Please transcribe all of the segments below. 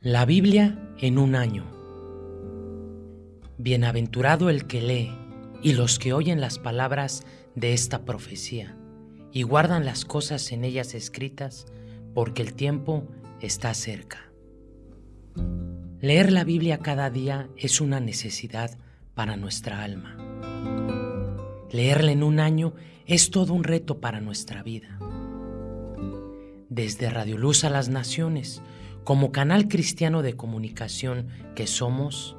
La Biblia en un año. Bienaventurado el que lee y los que oyen las palabras de esta profecía y guardan las cosas en ellas escritas, porque el tiempo está cerca. Leer la Biblia cada día es una necesidad para nuestra alma. Leerla en un año es todo un reto para nuestra vida. Desde Radio Luz a las Naciones, como canal cristiano de comunicación que somos,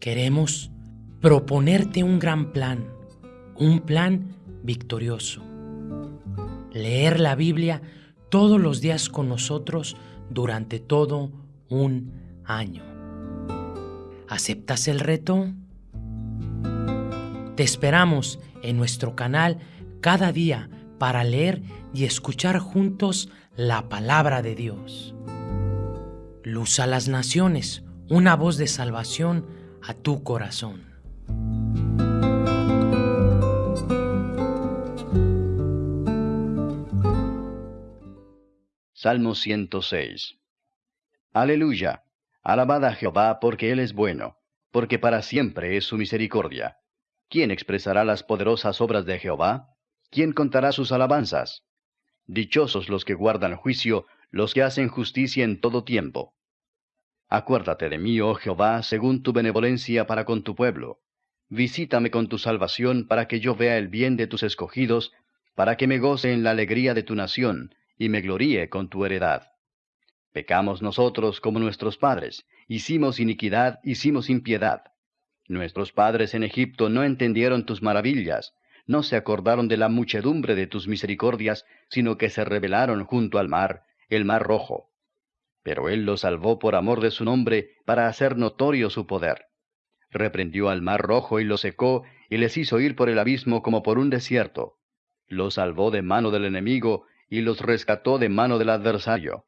queremos proponerte un gran plan, un plan victorioso. Leer la Biblia todos los días con nosotros durante todo un año. ¿Aceptas el reto? Te esperamos en nuestro canal cada día para leer y escuchar juntos la palabra de Dios. Luz a las naciones, una voz de salvación a tu corazón. Salmo 106 Aleluya. Alabad a Jehová porque Él es bueno, porque para siempre es su misericordia. ¿Quién expresará las poderosas obras de Jehová? ¿Quién contará sus alabanzas? Dichosos los que guardan juicio, los que hacen justicia en todo tiempo. Acuérdate de mí, oh Jehová, según tu benevolencia para con tu pueblo. Visítame con tu salvación para que yo vea el bien de tus escogidos, para que me goce en la alegría de tu nación, y me gloríe con tu heredad. Pecamos nosotros como nuestros padres, hicimos iniquidad, hicimos impiedad. Nuestros padres en Egipto no entendieron tus maravillas, no se acordaron de la muchedumbre de tus misericordias, sino que se rebelaron junto al mar, el mar rojo. Pero él los salvó por amor de su nombre, para hacer notorio su poder. Reprendió al mar rojo y lo secó, y les hizo ir por el abismo como por un desierto. Los salvó de mano del enemigo, y los rescató de mano del adversario.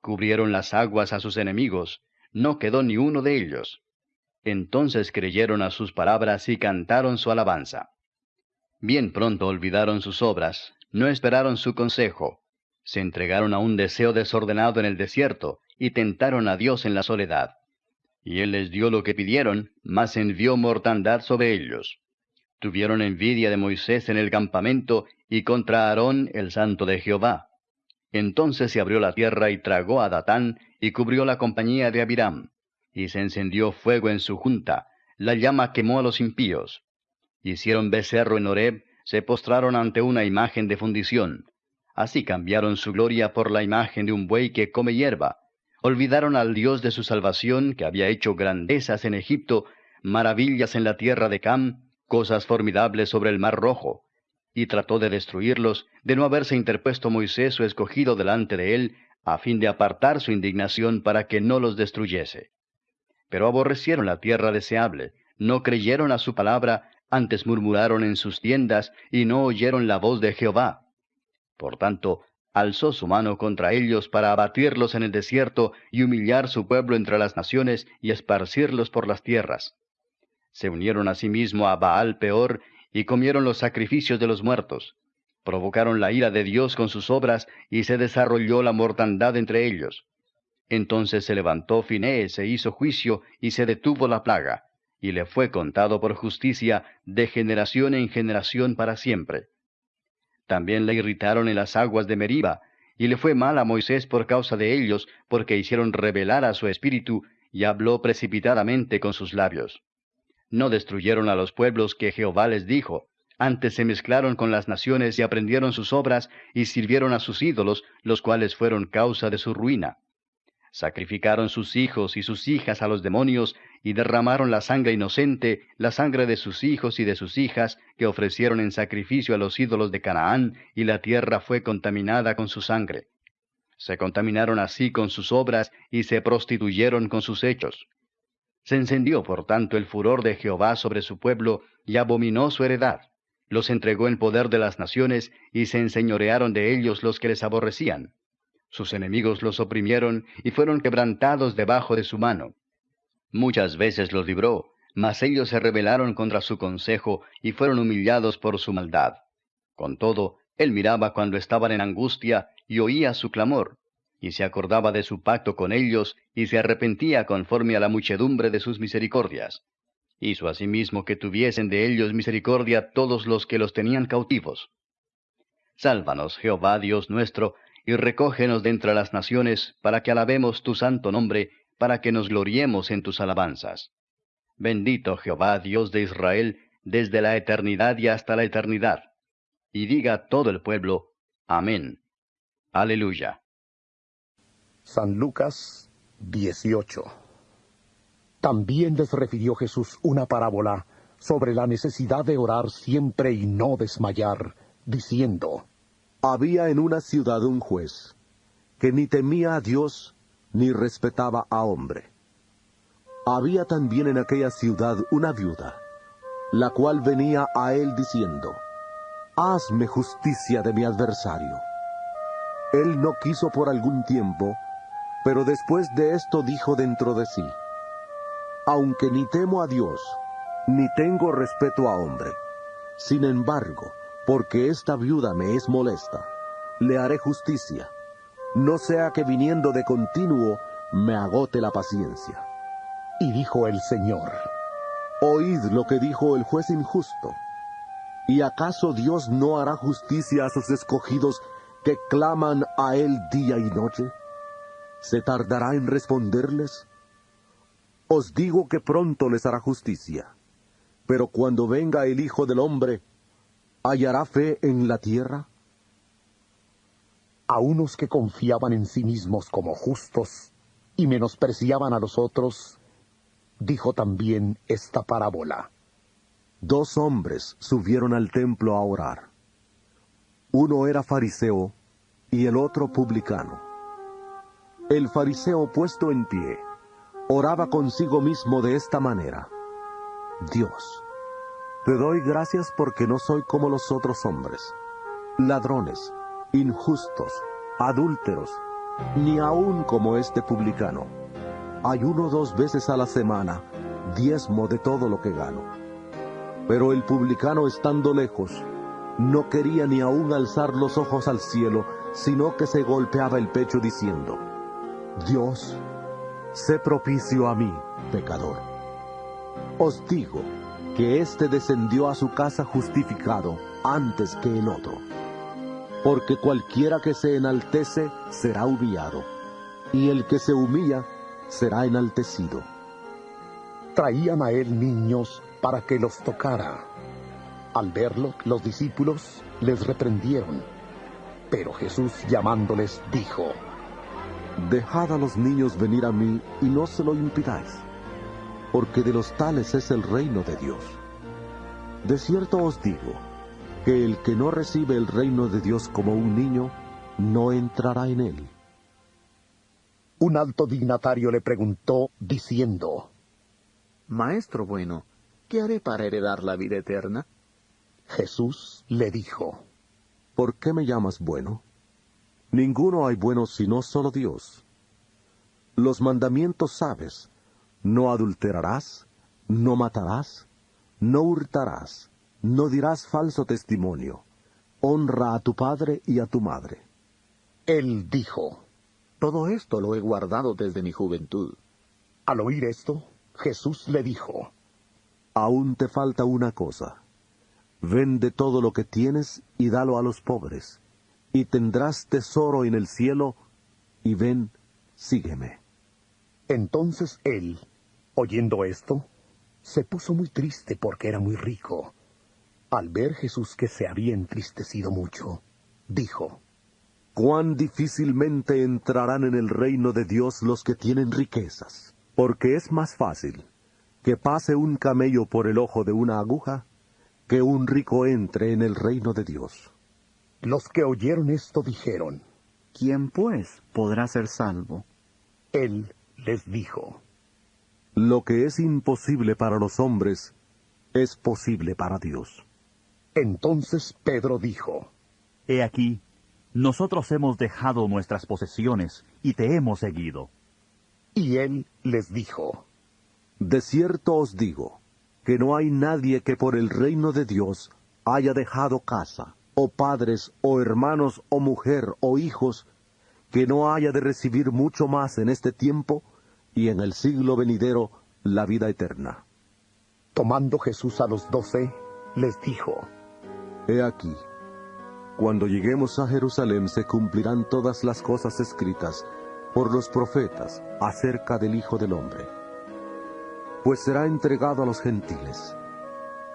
Cubrieron las aguas a sus enemigos, no quedó ni uno de ellos. Entonces creyeron a sus palabras y cantaron su alabanza. Bien pronto olvidaron sus obras, no esperaron su consejo, se entregaron a un deseo desordenado en el desierto, y tentaron a Dios en la soledad. Y Él les dio lo que pidieron, mas envió mortandad sobre ellos. Tuvieron envidia de Moisés en el campamento, y contra Aarón el santo de Jehová. Entonces se abrió la tierra y tragó a Datán, y cubrió la compañía de Abiram. Y se encendió fuego en su junta, la llama quemó a los impíos. Hicieron becerro en Horeb, se postraron ante una imagen de fundición. Así cambiaron su gloria por la imagen de un buey que come hierba. Olvidaron al Dios de su salvación, que había hecho grandezas en Egipto, maravillas en la tierra de Cam, cosas formidables sobre el mar rojo. Y trató de destruirlos, de no haberse interpuesto Moisés su escogido delante de él, a fin de apartar su indignación para que no los destruyese. Pero aborrecieron la tierra deseable, no creyeron a su palabra, antes murmuraron en sus tiendas y no oyeron la voz de Jehová. Por tanto, alzó su mano contra ellos para abatirlos en el desierto y humillar su pueblo entre las naciones y esparcirlos por las tierras. Se unieron asimismo a Baal peor y comieron los sacrificios de los muertos. Provocaron la ira de Dios con sus obras y se desarrolló la mortandad entre ellos. Entonces se levantó Finés e hizo juicio y se detuvo la plaga y le fue contado por justicia de generación en generación para siempre. También le irritaron en las aguas de Meriba, y le fue mal a Moisés por causa de ellos, porque hicieron revelar a su espíritu, y habló precipitadamente con sus labios. No destruyeron a los pueblos que Jehová les dijo, antes se mezclaron con las naciones y aprendieron sus obras, y sirvieron a sus ídolos, los cuales fueron causa de su ruina. Sacrificaron sus hijos y sus hijas a los demonios, y derramaron la sangre inocente, la sangre de sus hijos y de sus hijas, que ofrecieron en sacrificio a los ídolos de Canaán, y la tierra fue contaminada con su sangre. Se contaminaron así con sus obras, y se prostituyeron con sus hechos. Se encendió, por tanto, el furor de Jehová sobre su pueblo, y abominó su heredad. Los entregó en poder de las naciones, y se enseñorearon de ellos los que les aborrecían. Sus enemigos los oprimieron, y fueron quebrantados debajo de su mano. Muchas veces los libró, mas ellos se rebelaron contra su consejo y fueron humillados por su maldad. Con todo, él miraba cuando estaban en angustia y oía su clamor. y se acordaba de su pacto con ellos, y se arrepentía conforme a la muchedumbre de sus misericordias. Hizo asimismo que tuviesen de ellos misericordia todos los que los tenían cautivos. Sálvanos, Jehová Dios nuestro, y recógenos de entre las naciones, para que alabemos tu santo nombre, para que nos gloriemos en tus alabanzas. Bendito Jehová Dios de Israel, desde la eternidad y hasta la eternidad. Y diga todo el pueblo, Amén. Aleluya. San Lucas 18 También les refirió Jesús una parábola sobre la necesidad de orar siempre y no desmayar, diciendo, Había en una ciudad un juez, que ni temía a Dios ni respetaba a hombre. Había también en aquella ciudad una viuda, la cual venía a él diciendo, Hazme justicia de mi adversario. Él no quiso por algún tiempo, pero después de esto dijo dentro de sí, Aunque ni temo a Dios, ni tengo respeto a hombre, sin embargo, porque esta viuda me es molesta, le haré justicia, no sea que viniendo de continuo me agote la paciencia. Y dijo el Señor, Oíd lo que dijo el juez injusto. ¿Y acaso Dios no hará justicia a sus escogidos que claman a Él día y noche? ¿Se tardará en responderles? Os digo que pronto les hará justicia. Pero cuando venga el Hijo del Hombre, ¿hallará fe en la tierra? A unos que confiaban en sí mismos como justos y menospreciaban a los otros, dijo también esta parábola. Dos hombres subieron al templo a orar. Uno era fariseo y el otro publicano. El fariseo puesto en pie, oraba consigo mismo de esta manera. Dios, te doy gracias porque no soy como los otros hombres, ladrones, injustos, adúlteros, ni aun como este publicano. Ayuno dos veces a la semana, diezmo de todo lo que gano. Pero el publicano estando lejos, no quería ni aun alzar los ojos al cielo, sino que se golpeaba el pecho diciendo, Dios, sé propicio a mí, pecador. Os digo que éste descendió a su casa justificado antes que el otro. Porque cualquiera que se enaltece será humillado, y el que se humilla será enaltecido. Traían a él niños para que los tocara. Al verlo, los discípulos les reprendieron. Pero Jesús llamándoles dijo, Dejad a los niños venir a mí y no se lo impidáis, porque de los tales es el reino de Dios. De cierto os digo, que el que no recibe el reino de Dios como un niño, no entrará en él. Un alto dignatario le preguntó, diciendo, Maestro bueno, ¿qué haré para heredar la vida eterna? Jesús le dijo, ¿Por qué me llamas bueno? Ninguno hay bueno sino solo Dios. Los mandamientos sabes, no adulterarás, no matarás, no hurtarás, no dirás falso testimonio, honra a tu padre y a tu madre. Él dijo, Todo esto lo he guardado desde mi juventud. Al oír esto, Jesús le dijo, Aún te falta una cosa. Vende todo lo que tienes y dalo a los pobres, y tendrás tesoro en el cielo, y ven, sígueme. Entonces él, oyendo esto, se puso muy triste porque era muy rico. Al ver Jesús que se había entristecido mucho, dijo, Cuán difícilmente entrarán en el reino de Dios los que tienen riquezas, porque es más fácil que pase un camello por el ojo de una aguja que un rico entre en el reino de Dios. Los que oyeron esto dijeron, ¿Quién pues podrá ser salvo? Él les dijo, Lo que es imposible para los hombres es posible para Dios. Entonces Pedro dijo, He aquí, nosotros hemos dejado nuestras posesiones y te hemos seguido. Y él les dijo, De cierto os digo, que no hay nadie que por el reino de Dios haya dejado casa, o padres, o hermanos, o mujer, o hijos, que no haya de recibir mucho más en este tiempo y en el siglo venidero la vida eterna. Tomando Jesús a los doce, les dijo, He aquí, cuando lleguemos a Jerusalén se cumplirán todas las cosas escritas por los profetas acerca del Hijo del Hombre. Pues será entregado a los gentiles.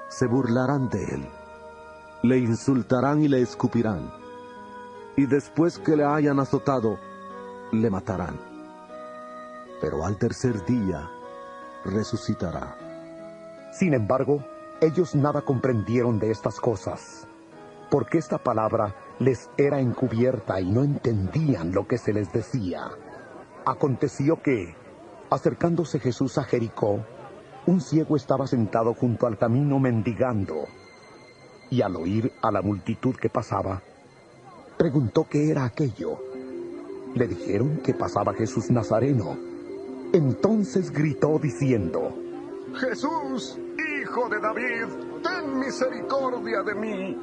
Se burlarán de él, le insultarán y le escupirán, y después que le hayan azotado, le matarán. Pero al tercer día resucitará. Sin embargo, ellos nada comprendieron de estas cosas, porque esta palabra les era encubierta y no entendían lo que se les decía. Aconteció que, acercándose Jesús a Jericó, un ciego estaba sentado junto al camino mendigando, y al oír a la multitud que pasaba, preguntó qué era aquello. Le dijeron que pasaba Jesús Nazareno. Entonces gritó diciendo, Jesús, hijo de David, ten misericordia de mí.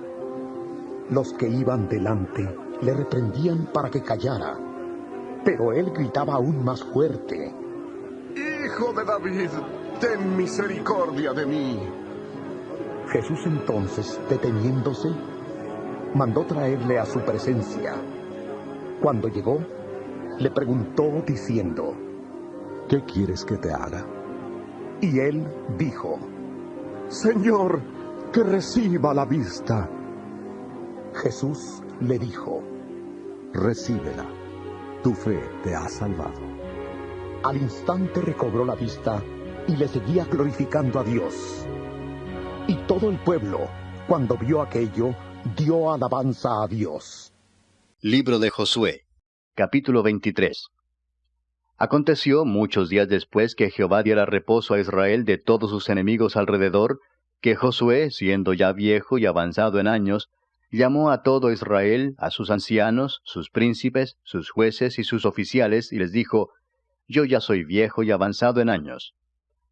Los que iban delante le reprendían para que callara, pero él gritaba aún más fuerte, Hijo de David, ten misericordia de mí. Jesús entonces, deteniéndose, mandó traerle a su presencia. Cuando llegó, le preguntó diciendo, ¿Qué quieres que te haga? y él dijo, Señor, que reciba la vista. Jesús le dijo, Recíbela. Tu fe te ha salvado. al instante recobró la vista y le seguía glorificando a Dios. Y todo el pueblo, cuando vio aquello, dio alabanza a Dios. Libro de Josué, capítulo 23. Aconteció muchos días después que Jehová diera reposo a Israel de todos sus enemigos alrededor, que Josué, siendo ya viejo y avanzado en años, llamó a todo Israel, a sus ancianos, sus príncipes, sus jueces y sus oficiales, y les dijo, Yo ya soy viejo y avanzado en años.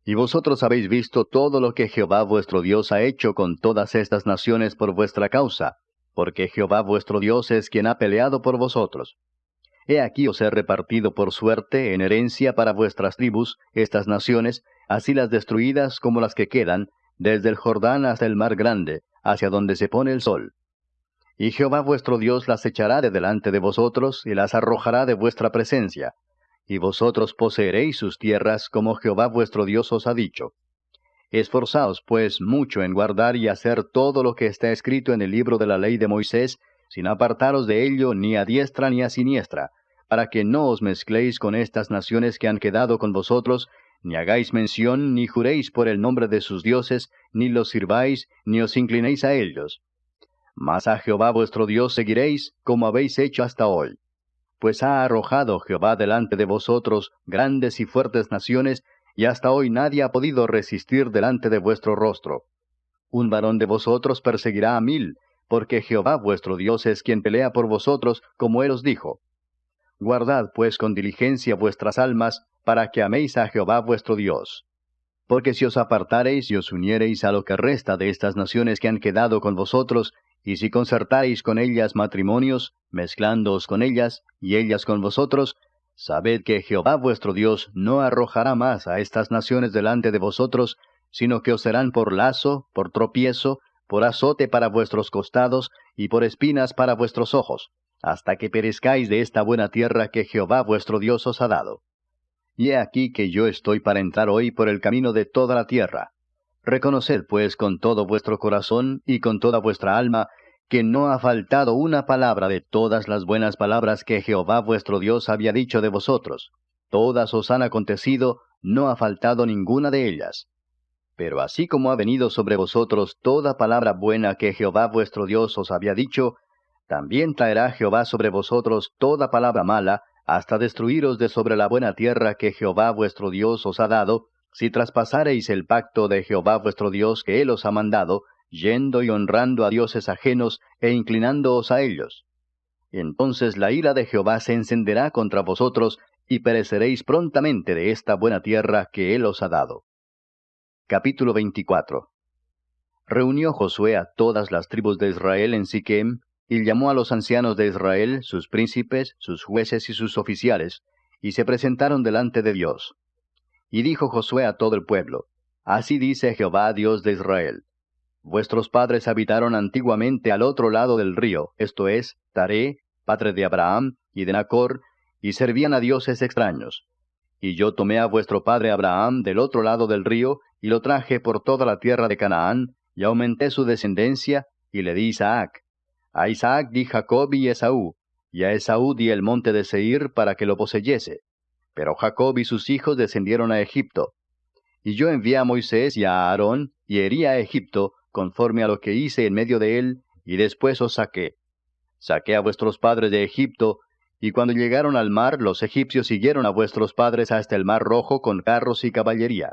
Y vosotros habéis visto todo lo que Jehová vuestro Dios ha hecho con todas estas naciones por vuestra causa, porque Jehová vuestro Dios es quien ha peleado por vosotros. He aquí os he repartido por suerte en herencia para vuestras tribus estas naciones, así las destruidas como las que quedan, desde el Jordán hasta el mar grande, hacia donde se pone el sol. Y Jehová vuestro Dios las echará de delante de vosotros y las arrojará de vuestra presencia, y vosotros poseeréis sus tierras como Jehová vuestro Dios os ha dicho. Esforzaos, pues, mucho en guardar y hacer todo lo que está escrito en el libro de la ley de Moisés, sin apartaros de ello ni a diestra ni a siniestra, para que no os mezcléis con estas naciones que han quedado con vosotros, ni hagáis mención, ni juréis por el nombre de sus dioses, ni los sirváis, ni os inclinéis a ellos. Mas a Jehová vuestro Dios seguiréis, como habéis hecho hasta hoy. Pues ha arrojado Jehová delante de vosotros grandes y fuertes naciones, y hasta hoy nadie ha podido resistir delante de vuestro rostro. Un varón de vosotros perseguirá a mil, porque Jehová vuestro Dios es quien pelea por vosotros, como él os dijo. Guardad pues con diligencia vuestras almas, para que améis a Jehová vuestro Dios. Porque si os apartareis y os uniereis a lo que resta de estas naciones que han quedado con vosotros, y si concertareis con ellas matrimonios, mezclándoos con ellas, y ellas con vosotros, sabed que Jehová vuestro Dios no arrojará más a estas naciones delante de vosotros, sino que os serán por lazo, por tropiezo, por azote para vuestros costados, y por espinas para vuestros ojos, hasta que perezcáis de esta buena tierra que Jehová vuestro Dios os ha dado. Y he aquí que yo estoy para entrar hoy por el camino de toda la tierra. Reconoced pues con todo vuestro corazón y con toda vuestra alma que no ha faltado una palabra de todas las buenas palabras que Jehová vuestro Dios había dicho de vosotros. Todas os han acontecido, no ha faltado ninguna de ellas. Pero así como ha venido sobre vosotros toda palabra buena que Jehová vuestro Dios os había dicho, también traerá Jehová sobre vosotros toda palabra mala, hasta destruiros de sobre la buena tierra que Jehová vuestro Dios os ha dado, si traspasareis el pacto de Jehová vuestro Dios que él os ha mandado, yendo y honrando a dioses ajenos e inclinándoos a ellos. Entonces la ira de Jehová se encenderá contra vosotros, y pereceréis prontamente de esta buena tierra que él os ha dado. Capítulo 24 Reunió Josué a todas las tribus de Israel en Siquem, y llamó a los ancianos de Israel, sus príncipes, sus jueces y sus oficiales, y se presentaron delante de Dios. Y dijo Josué a todo el pueblo, Así dice Jehová Dios de Israel. Vuestros padres habitaron antiguamente al otro lado del río, esto es, Taré, padre de Abraham, y de Nacor, y servían a dioses extraños. Y yo tomé a vuestro padre Abraham del otro lado del río, y lo traje por toda la tierra de Canaán, y aumenté su descendencia, y le di Isaac. A Isaac di Jacob y Esaú, y a Esaú di el monte de Seir para que lo poseyese. Pero Jacob y sus hijos descendieron a Egipto. Y yo envié a Moisés y a Aarón, y herí a Egipto, conforme a lo que hice en medio de él, y después os saqué. Saqué a vuestros padres de Egipto, y cuando llegaron al mar, los egipcios siguieron a vuestros padres hasta el mar rojo con carros y caballería.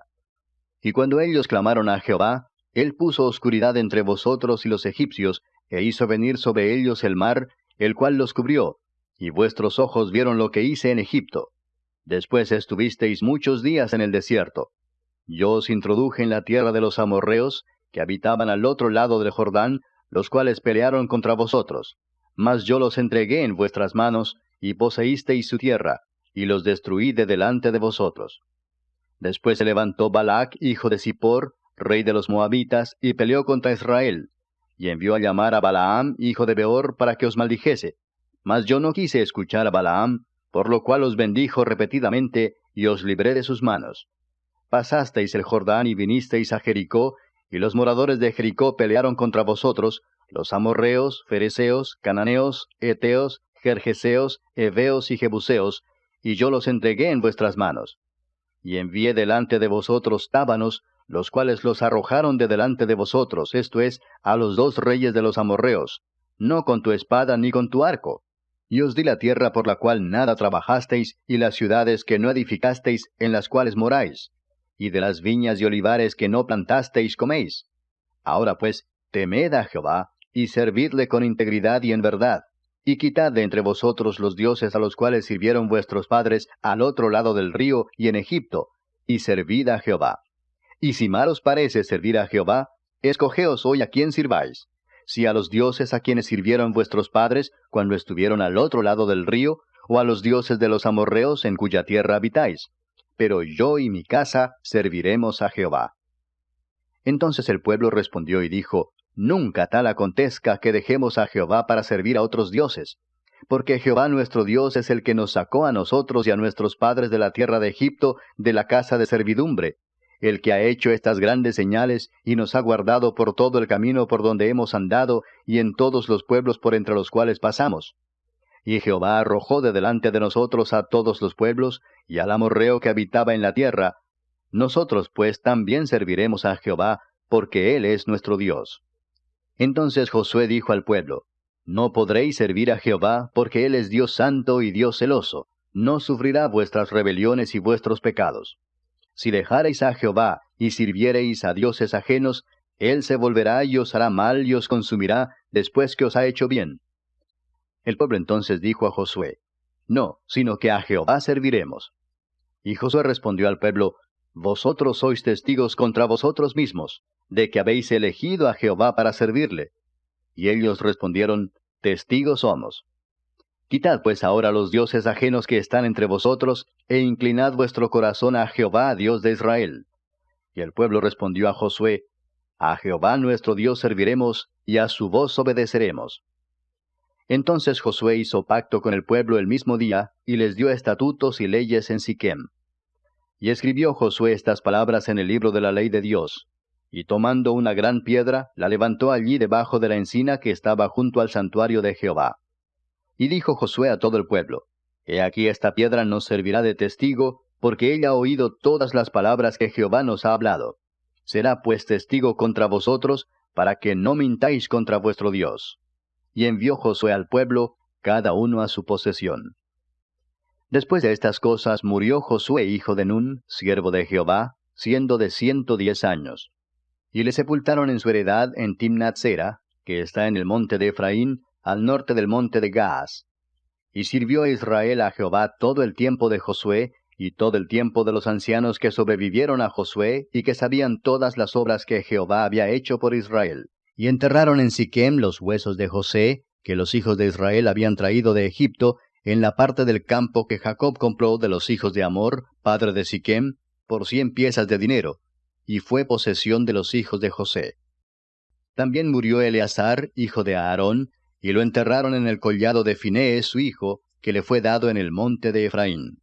Y cuando ellos clamaron a Jehová, él puso oscuridad entre vosotros y los egipcios, e hizo venir sobre ellos el mar, el cual los cubrió, y vuestros ojos vieron lo que hice en Egipto. Después estuvisteis muchos días en el desierto. Yo os introduje en la tierra de los amorreos, que habitaban al otro lado del Jordán, los cuales pelearon contra vosotros. Mas yo los entregué en vuestras manos, y poseísteis su tierra, y los destruí de delante de vosotros. Después se levantó Balac, hijo de Zippor, rey de los Moabitas, y peleó contra Israel, y envió a llamar a Balaam, hijo de Beor, para que os maldijese. Mas yo no quise escuchar a Balaam, por lo cual os bendijo repetidamente, y os libré de sus manos. Pasasteis el Jordán y vinisteis a Jericó, y los moradores de Jericó pelearon contra vosotros, los amorreos, fereceos, cananeos, eteos, Gergeseos, Heveos y Jebuseos, y yo los entregué en vuestras manos. Y envié delante de vosotros tábanos, los cuales los arrojaron de delante de vosotros, esto es, a los dos reyes de los amorreos, no con tu espada ni con tu arco. Y os di la tierra por la cual nada trabajasteis, y las ciudades que no edificasteis, en las cuales moráis, y de las viñas y olivares que no plantasteis coméis. Ahora pues, temed a Jehová, y servidle con integridad y en verdad, y quitad de entre vosotros los dioses a los cuales sirvieron vuestros padres al otro lado del río y en Egipto, y servid a Jehová. Y si mal os parece servir a Jehová, escogeos hoy a quién sirváis, si a los dioses a quienes sirvieron vuestros padres cuando estuvieron al otro lado del río, o a los dioses de los amorreos en cuya tierra habitáis. Pero yo y mi casa serviremos a Jehová. Entonces el pueblo respondió y dijo, Nunca tal acontezca que dejemos a Jehová para servir a otros dioses. Porque Jehová nuestro Dios es el que nos sacó a nosotros y a nuestros padres de la tierra de Egipto, de la casa de servidumbre, el que ha hecho estas grandes señales y nos ha guardado por todo el camino por donde hemos andado y en todos los pueblos por entre los cuales pasamos. Y Jehová arrojó de delante de nosotros a todos los pueblos y al amorreo que habitaba en la tierra. Nosotros pues también serviremos a Jehová, porque Él es nuestro Dios. Entonces Josué dijo al pueblo, No podréis servir a Jehová, porque Él es Dios santo y Dios celoso, no sufrirá vuestras rebeliones y vuestros pecados. Si dejareis a Jehová y sirviereis a dioses ajenos, Él se volverá y os hará mal y os consumirá después que os ha hecho bien. El pueblo entonces dijo a Josué, No, sino que a Jehová serviremos. Y Josué respondió al pueblo, Vosotros sois testigos contra vosotros mismos, de que habéis elegido a Jehová para servirle. Y ellos respondieron, Testigos somos. Quitad pues ahora los dioses ajenos que están entre vosotros, e inclinad vuestro corazón a Jehová, Dios de Israel. Y el pueblo respondió a Josué, A Jehová nuestro Dios serviremos, y a su voz obedeceremos. Entonces Josué hizo pacto con el pueblo el mismo día, y les dio estatutos y leyes en Siquem. Y escribió Josué estas palabras en el libro de la ley de Dios. Y tomando una gran piedra, la levantó allí debajo de la encina que estaba junto al santuario de Jehová. Y dijo Josué a todo el pueblo, He aquí esta piedra nos servirá de testigo, porque ella ha oído todas las palabras que Jehová nos ha hablado. Será pues testigo contra vosotros, para que no mintáis contra vuestro Dios. Y envió Josué al pueblo, cada uno a su posesión. Después de estas cosas murió Josué hijo de Nun, siervo de Jehová, siendo de ciento diez años. Y le sepultaron en su heredad en Timnatsera, que está en el monte de Efraín, al norte del monte de Gaas. Y sirvió a Israel a Jehová todo el tiempo de Josué, y todo el tiempo de los ancianos que sobrevivieron a Josué, y que sabían todas las obras que Jehová había hecho por Israel. Y enterraron en Siquem los huesos de José, que los hijos de Israel habían traído de Egipto, en la parte del campo que Jacob compró de los hijos de Amor, padre de Siquem, por cien piezas de dinero, y fue posesión de los hijos de José. También murió Eleazar, hijo de Aarón, y lo enterraron en el collado de Finés, su hijo, que le fue dado en el monte de Efraín.